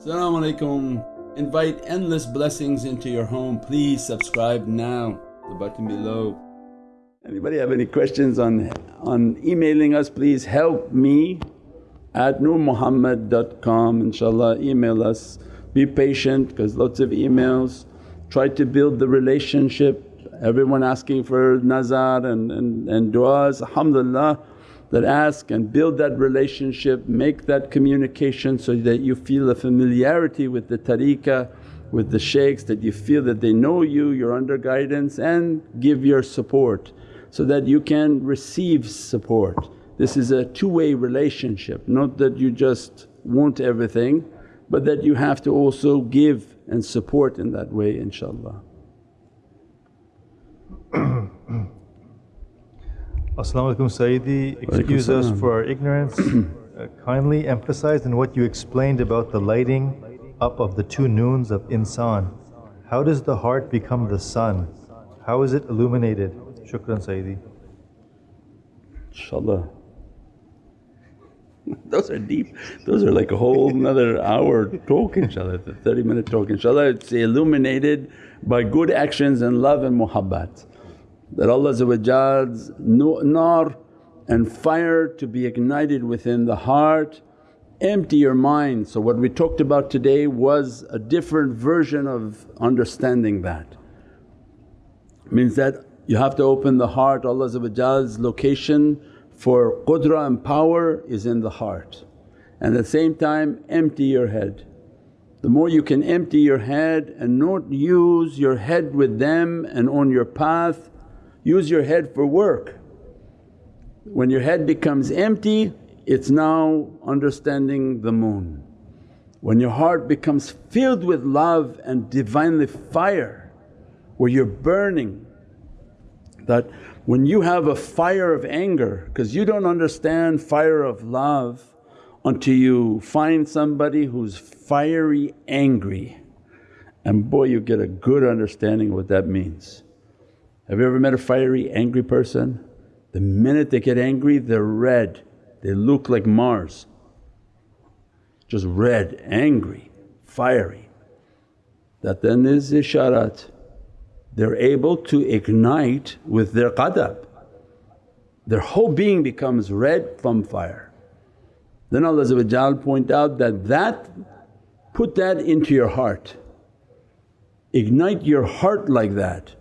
Assalamu alaikum. Invite endless blessings into your home. Please subscribe now, the button below. Anybody have any questions on, on emailing us please help me at nurmuhammad.com inshaAllah email us. Be patient because lots of emails. Try to build the relationship, everyone asking for nazar and, and, and du'as, alhamdulillah that ask and build that relationship, make that communication so that you feel a familiarity with the tariqah, with the shaykhs that you feel that they know you, you're under guidance and give your support so that you can receive support. This is a two-way relationship, not that you just want everything but that you have to also give and support in that way inshaAllah. As-salamu alaykum Sayyidi, excuse us for our ignorance. uh, kindly emphasize in what you explained about the lighting up of the two noons of insan. How does the heart become the sun? How is it illuminated? Shukran Sayyidi. InshaAllah. Those are deep, those are like a whole another hour talk inshaAllah, the 30 minute talk inshaAllah. It's illuminated by good actions and love and muhabbat that Allah's nar and fire to be ignited within the heart, empty your mind. So what we talked about today was a different version of understanding that. Means that you have to open the heart, Allah's location for qudra and power is in the heart and at the same time empty your head. The more you can empty your head and not use your head with them and on your path Use your head for work. When your head becomes empty it's now understanding the moon. When your heart becomes filled with love and Divinely fire where you're burning that when you have a fire of anger because you don't understand fire of love until you find somebody who's fiery angry and boy you get a good understanding what that means. Have you ever met a fiery angry person? The minute they get angry they're red, they look like Mars. Just red, angry, fiery. That then is isharat. They're able to ignite with their qadab. Their whole being becomes red from fire. Then Allah point out that that put that into your heart. Ignite your heart like that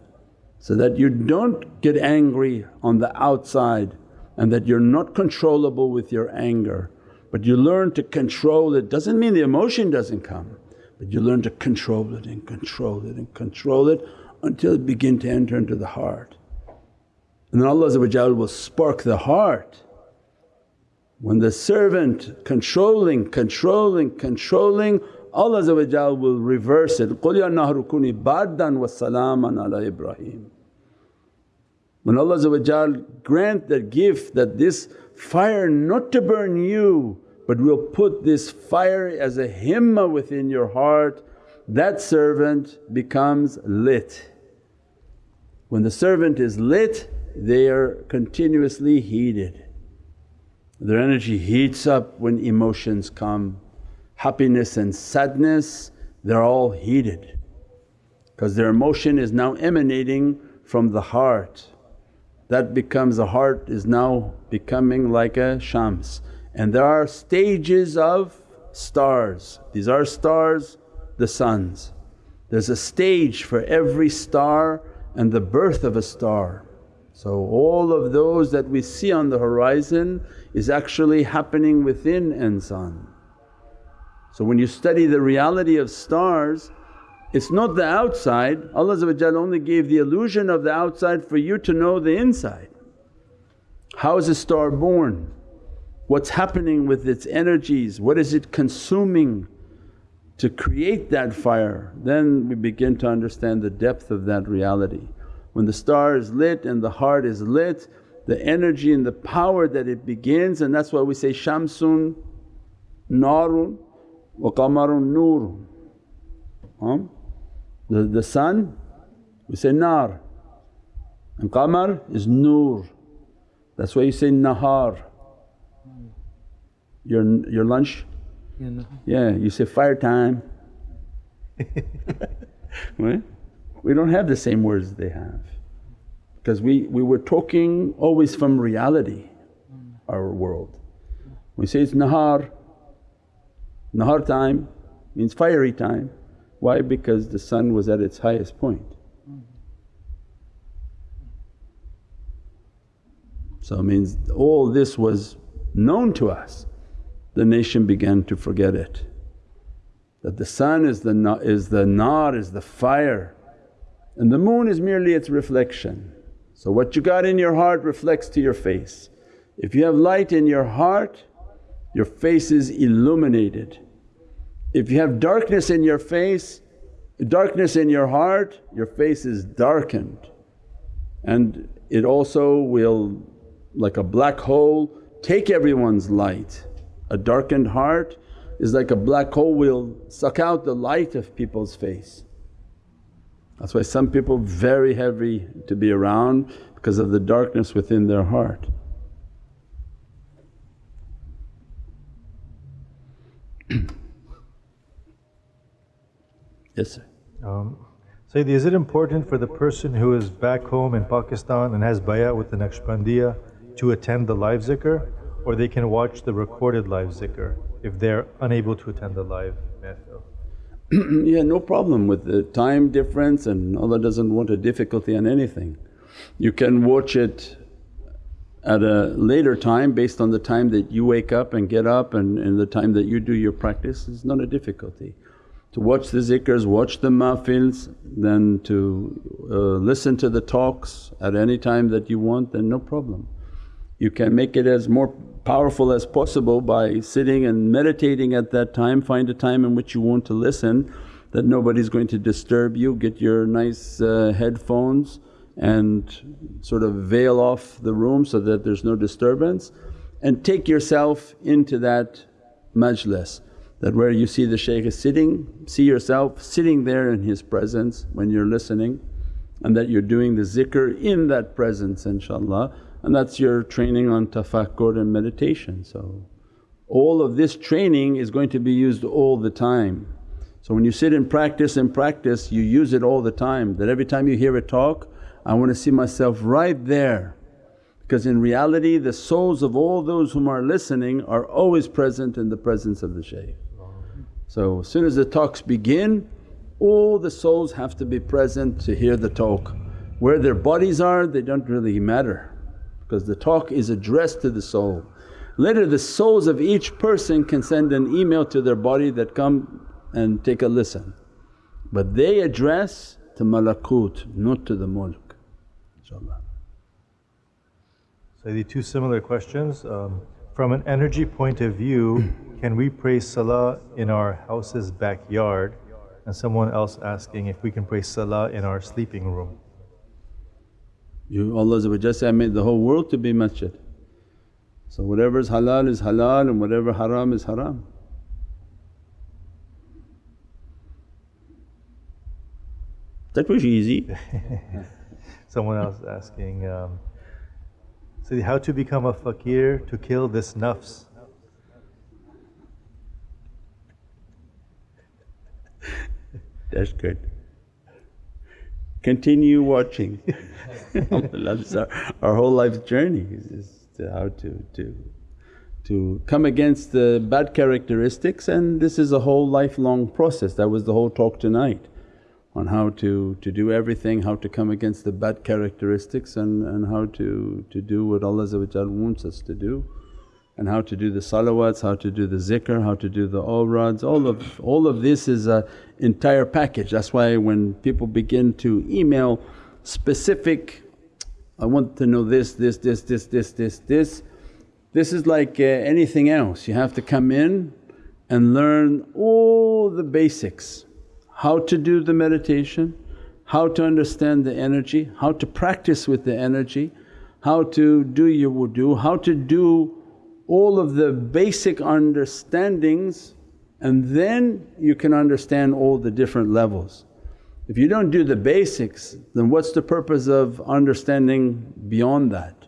so that you don't get angry on the outside and that you're not controllable with your anger but you learn to control it. Doesn't mean the emotion doesn't come but you learn to control it and control it and control it until it begin to enter into the heart. And then Allah will spark the heart. When the servant controlling, controlling, controlling Allah will reverse it, قُلْ يَا نَهْرُ كُونِي بَارْدًا وَسَلَامًا عَلَى Ibrahim. When Allah grant that gift that this fire not to burn you but will put this fire as a himmah within your heart, that servant becomes lit. When the servant is lit they are continuously heated. Their energy heats up when emotions come happiness and sadness they're all heated because their emotion is now emanating from the heart. That becomes the heart is now becoming like a shams and there are stages of stars. These are stars, the suns. There's a stage for every star and the birth of a star. So all of those that we see on the horizon is actually happening within insan. So when you study the reality of stars it's not the outside, Allah only gave the illusion of the outside for you to know the inside. How is a star born? What's happening with its energies? What is it consuming to create that fire? Then we begin to understand the depth of that reality. When the star is lit and the heart is lit, the energy and the power that it begins and that's why we say, Shamsun, Narun, wa qamarun noor. The, the sun we say nar and qamar is noor. That's why you say nahar. Your, your lunch Yeah, you say fire time. right? We don't have the same words they have because we, we were talking always from reality, our world. We say it's nahar, nahar time means fiery time. Why? Because the sun was at its highest point. So it means all this was known to us, the nation began to forget it. That the sun is the, is the nar, is the fire and the moon is merely its reflection. So what you got in your heart reflects to your face. If you have light in your heart, your face is illuminated. If you have darkness in your face, darkness in your heart, your face is darkened. And it also will, like a black hole, take everyone's light. A darkened heart is like a black hole will suck out the light of people's face. That's why some people very heavy to be around because of the darkness within their heart. Yes sir. Um, Sayyidi, is it important for the person who is back home in Pakistan and has bayat with the Naqshbandiya to attend the live zikr or they can watch the recorded live zikr if they're unable to attend the live mehfil? yeah, no problem with the time difference and Allah doesn't want a difficulty on anything. You can watch it at a later time based on the time that you wake up and get up and, and the time that you do your practice is not a difficulty. To watch the zikrs, watch the mahfils, then to uh, listen to the talks at any time that you want then no problem. You can make it as more powerful as possible by sitting and meditating at that time, find a time in which you want to listen that nobody's going to disturb you, get your nice uh, headphones and sort of veil off the room so that there's no disturbance and take yourself into that majlis that where you see the shaykh is sitting, see yourself sitting there in his presence when you're listening and that you're doing the zikr in that presence inshaAllah and that's your training on tafakkur and meditation. So all of this training is going to be used all the time. So when you sit and practice and practice you use it all the time that every time you hear a talk I want to see myself right there because in reality the souls of all those whom are listening are always present in the presence of the shaykh. So as soon as the talks begin all the souls have to be present to hear the talk. Where their bodies are they don't really matter because the talk is addressed to the soul. Later the souls of each person can send an email to their body that come and take a listen. But they address to malakut not to the mulk inshaAllah. So the two similar questions. Um, from an energy point of view, can we pray salah in our house's backyard? And someone else asking if we can pray salah in our sleeping room. You Allah said, I made the whole world to be masjid. So whatever is halal is halal and whatever haram is haram. That was easy. Someone else asking, um, so how to become a fakir to kill this nafs? That's good continue watching. Our, our whole life journey is to how to, to, to come against the bad characteristics and this is a whole lifelong process. That was the whole talk tonight on how to, to do everything, how to come against the bad characteristics and, and how to, to do what Allah wants us to do and how to do the salawats, how to do the zikr, how to do the awrads, all of, all of this is a entire package. That's why when people begin to email specific, I want to know this, this, this, this, this, this, this, this is like uh, anything else. You have to come in and learn all the basics, how to do the meditation, how to understand the energy, how to practice with the energy, how to do your wudu, how to do all of the basic understandings and then you can understand all the different levels. If you don't do the basics then what's the purpose of understanding beyond that?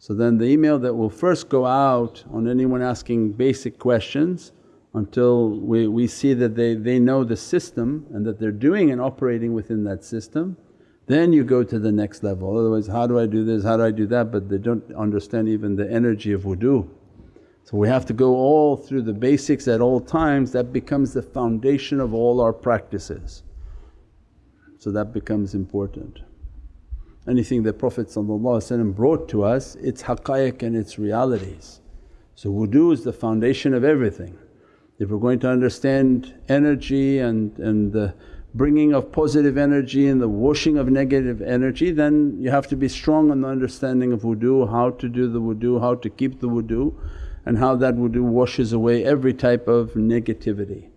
So then the email that will first go out on anyone asking basic questions until we, we see that they, they know the system and that they're doing and operating within that system then you go to the next level. Otherwise, how do I do this, how do I do that? But they don't understand even the energy of wudu. So we have to go all through the basics at all times, that becomes the foundation of all our practices. So that becomes important. Anything that Prophet brought to us, it's haqqaiq and its realities. So wudu is the foundation of everything. If we're going to understand energy and, and the bringing of positive energy and the washing of negative energy then you have to be strong in the understanding of wudu, how to do the wudu, how to keep the wudu and how that wudu washes away every type of negativity.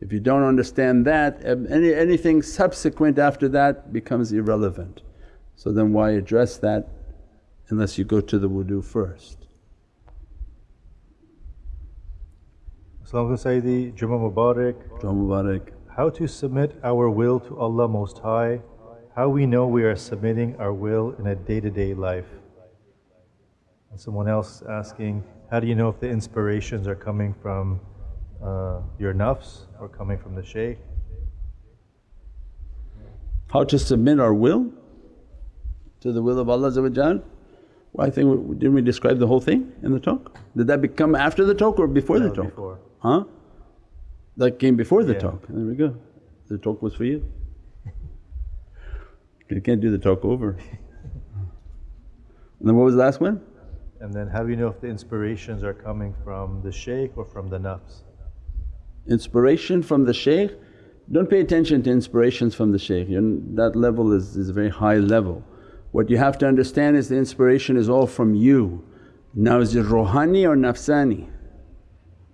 If you don't understand that um, any, anything subsequent after that becomes irrelevant. So then why address that unless you go to the wudu first. Assalamu Sayyidi, Jummah Mubarak. Jummah Mubarak how to submit our will to Allah Most High, how we know we are submitting our will in a day to day life. And someone else asking, how do you know if the inspirations are coming from uh, your nafs or coming from the shaykh? How to submit our will to the will of Allah well, I think didn't we describe the whole thing in the talk? Did that become after the talk or before no, the talk? Before. Huh? That came before the yeah. talk. There we go. The talk was for you. you can't do the talk over. and then what was the last one? And then how do you know if the inspirations are coming from the shaykh or from the nafs? Inspiration from the shaykh, don't pay attention to inspirations from the shaykh, You're, that level is, is a very high level. What you have to understand is the inspiration is all from you. Now is it rohani or nafsani?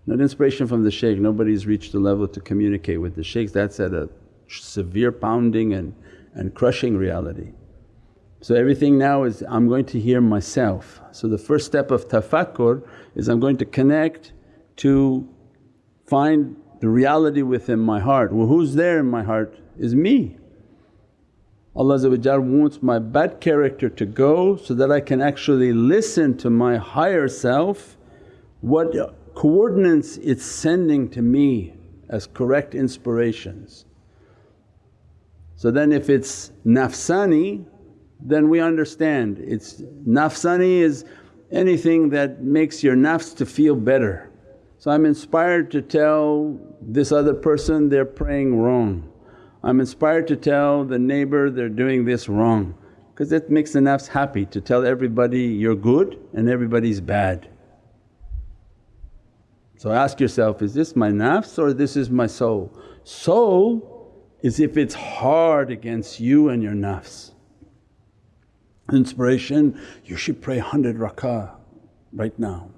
Not inspiration from the shaykh, nobody's reached the level to communicate with the shaykhs, that's at a severe pounding and, and crushing reality. So everything now is I'm going to hear myself. So the first step of tafakkur is I'm going to connect to find the reality within my heart. Well who's there in my heart is me. Allah wants my bad character to go so that I can actually listen to my higher self what coordinates it's sending to me as correct inspirations. So then if it's nafsani then we understand it's nafsani is anything that makes your nafs to feel better. So I'm inspired to tell this other person they're praying wrong. I'm inspired to tell the neighbour they're doing this wrong because it makes the nafs happy to tell everybody you're good and everybody's bad. So ask yourself, is this my nafs or this is my soul? Soul is if it's hard against you and your nafs. Inspiration, you should pray 100 rakah right now.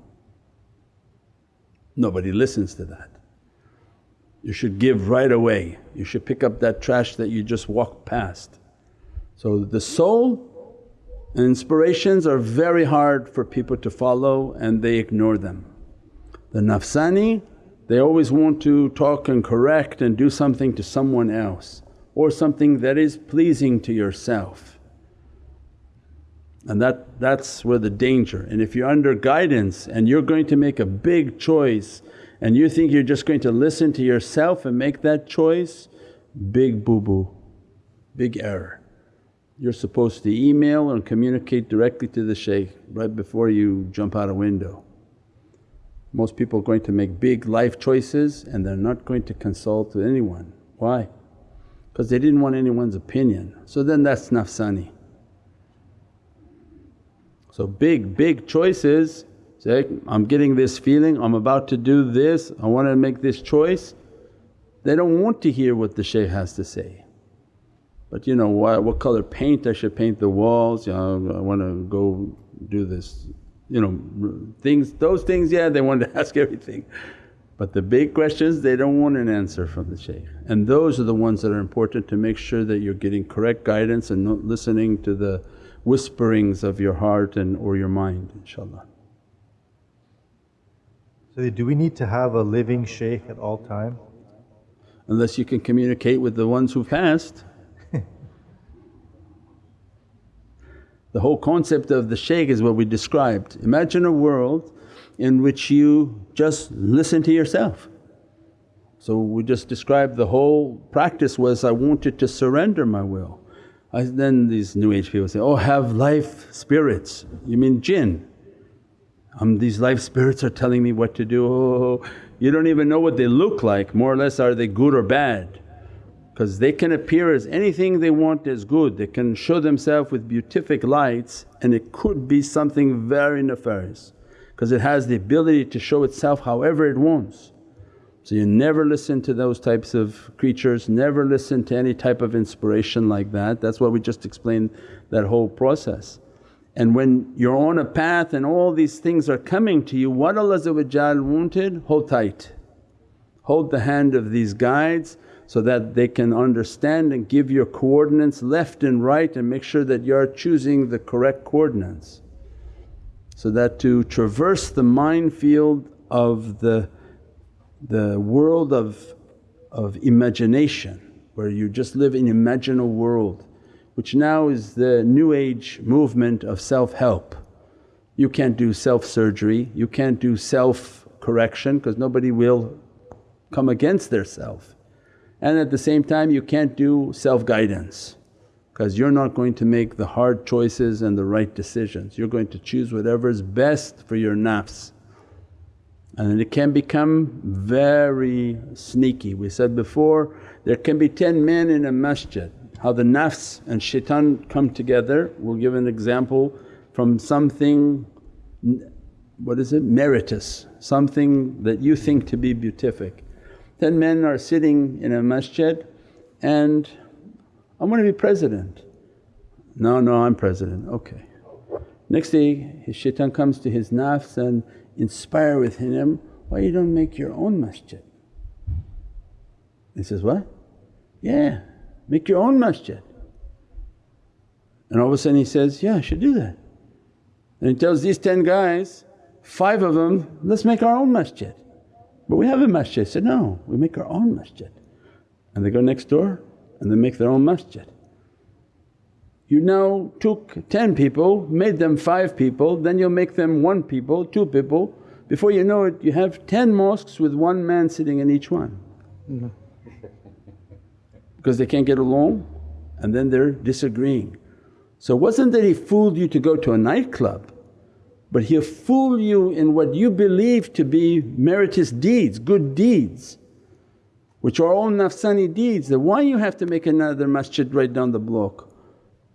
Nobody listens to that. You should give right away, you should pick up that trash that you just walked past. So the soul and inspirations are very hard for people to follow and they ignore them. The nafsani they always want to talk and correct and do something to someone else or something that is pleasing to yourself. And that, that's where the danger and if you're under guidance and you're going to make a big choice and you think you're just going to listen to yourself and make that choice, big boo-boo, big error. You're supposed to email and communicate directly to the shaykh right before you jump out a window. Most people are going to make big life choices and they're not going to consult with anyone. Why? Because they didn't want anyone's opinion. So then that's nafsani. So big, big choices say, I'm getting this feeling, I'm about to do this, I want to make this choice. They don't want to hear what the shaykh has to say. But you know, what, what color paint I should paint the walls, you know, I want to go do this you know things those things yeah they want to ask everything but the big questions they don't want an answer from the shaykh and those are the ones that are important to make sure that you're getting correct guidance and not listening to the whisperings of your heart and or your mind inshaAllah. So do we need to have a living shaykh at all time? Unless you can communicate with the ones who passed The whole concept of the shaykh is what we described. Imagine a world in which you just listen to yourself. So we just described the whole practice was I wanted to surrender my will. I, then these new age people say, oh have life spirits, you mean jinn. Um, these life spirits are telling me what to do, oh, you don't even know what they look like more or less are they good or bad because they can appear as anything they want as good, they can show themselves with beatific lights and it could be something very nefarious because it has the ability to show itself however it wants. So you never listen to those types of creatures, never listen to any type of inspiration like that. That's why we just explained that whole process. And when you're on a path and all these things are coming to you, what Allah wanted, hold tight. Hold the hand of these guides so that they can understand and give your coordinates left and right and make sure that you're choosing the correct coordinates. So that to traverse the minefield of the, the world of, of imagination where you just live in imaginal world which now is the new age movement of self-help. You can't do self-surgery, you can't do self-correction because nobody will come against their self. And at the same time you can't do self-guidance because you're not going to make the hard choices and the right decisions. You're going to choose whatever is best for your nafs. And it can become very sneaky. We said before there can be 10 men in a masjid, how the nafs and shaitan come together. We'll give an example from something what is it, meritus, something that you think to be beatific. Ten men are sitting in a masjid and, I want to be president. No, no, I'm president, okay. Next day his shaitan comes to his nafs and inspire within him, why you don't make your own masjid? He says, what? Yeah, make your own masjid. And all of a sudden he says, yeah I should do that. And he tells these 10 guys, five of them, let's make our own masjid. But we have a masjid. He said, no, we make our own masjid. And they go next door and they make their own masjid. You now took 10 people, made them 5 people, then you'll make them 1 people, 2 people. Before you know it you have 10 mosques with one man sitting in each one. Mm-hmm. because they can't get along and then they're disagreeing. So it wasn't that he fooled you to go to a nightclub but he'll fool you in what you believe to be meritorious deeds, good deeds which are all nafsani deeds that why you have to make another masjid right down the block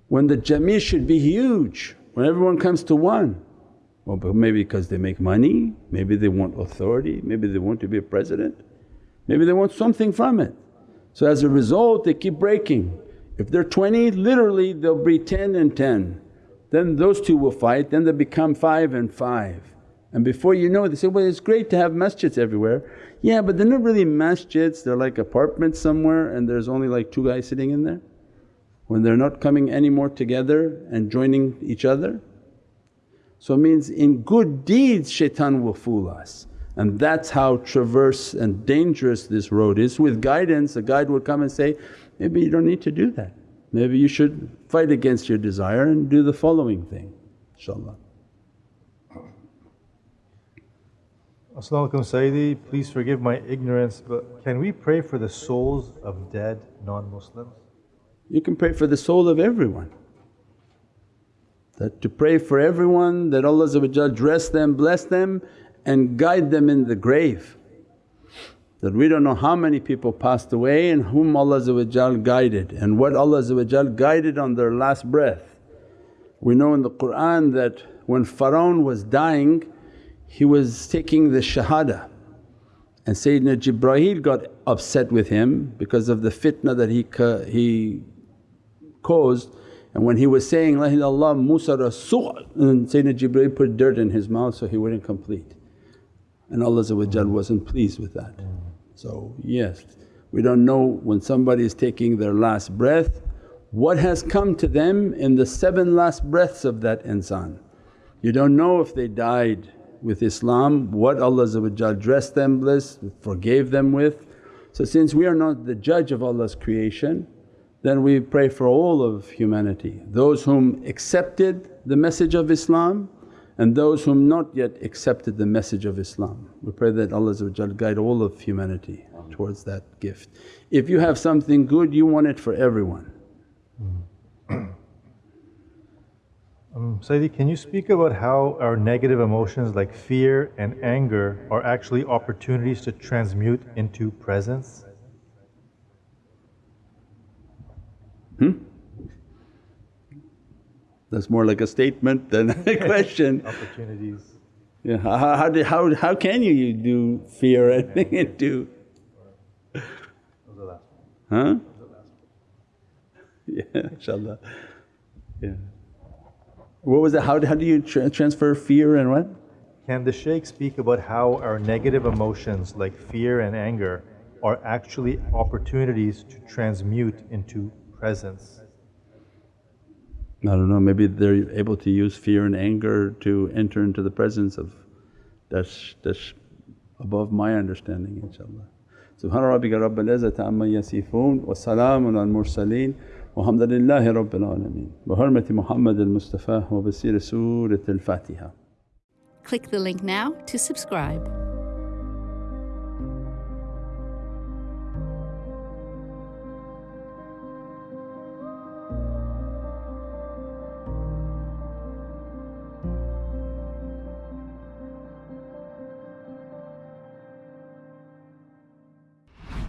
when the jami should be huge when everyone comes to one. Well but maybe because they make money, maybe they want authority, maybe they want to be a president, maybe they want something from it. So as a result they keep breaking. If they're 20 literally they'll be 10 and 10 then those two will fight, then they become five and five. And before you know it they say, well it's great to have masjids everywhere. Yeah but they're not really masjids, they're like apartments somewhere and there's only like two guys sitting in there. When they're not coming any more together and joining each other. So it means in good deeds shaitan will fool us and that's how traverse and dangerous this road is. With guidance a guide will come and say, maybe you don't need to do that. Maybe you should fight against your desire and do the following thing inshaAllah. As-salamu alaykum Sayyidi, please forgive my ignorance but can we pray for the souls of dead non-Muslims? You can pray for the soul of everyone. That to pray for everyone that Allah dress them, bless them and guide them in the grave that we don't know how many people passed away and whom Allah guided and what Allah guided on their last breath. We know in the Qur'an that when Pharaoh was dying he was taking the shahada and Sayyidina Jibreel got upset with him because of the fitna that he, he caused and when he was saying, La ilaha Musa Rasul and Sayyidina Jibreel put dirt in his mouth so he wouldn't complete and Allah wasn't pleased with that. So yes, we don't know when somebody is taking their last breath what has come to them in the seven last breaths of that insan. You don't know if they died with Islam, what Allah dressed them with, forgave them with. So since we are not the judge of Allah's creation then we pray for all of humanity, those whom accepted the message of Islam and those who have not yet accepted the message of Islam. We pray that Allah guide all of humanity towards that gift. If you have something good you want it for everyone. Um, Sayyidi, can you speak about how our negative emotions like fear and anger are actually opportunities to transmute into presence? Hmm? That's more like a statement than a question. Opportunities. Yeah, how, how, do, how, how can you do fear and into? Huh? Yeah, inshaAllah. Yeah. What was that? How, how do you tra transfer fear and what? Can the Shaykh speak about how our negative emotions like fear and anger are actually opportunities to transmute into presence? I don't know maybe they're able to use fear and anger to enter into the presence of that's, that's above my understanding inshaAllah. Subhana rabbika rabbil izzati amma yasifoon wa salaamun al mursaleen walhamdulillahi rabbil alameen. Bi hurmati Muhammad al-Mustafa wa bi siri Surat al-Fatiha. Click the link now to subscribe.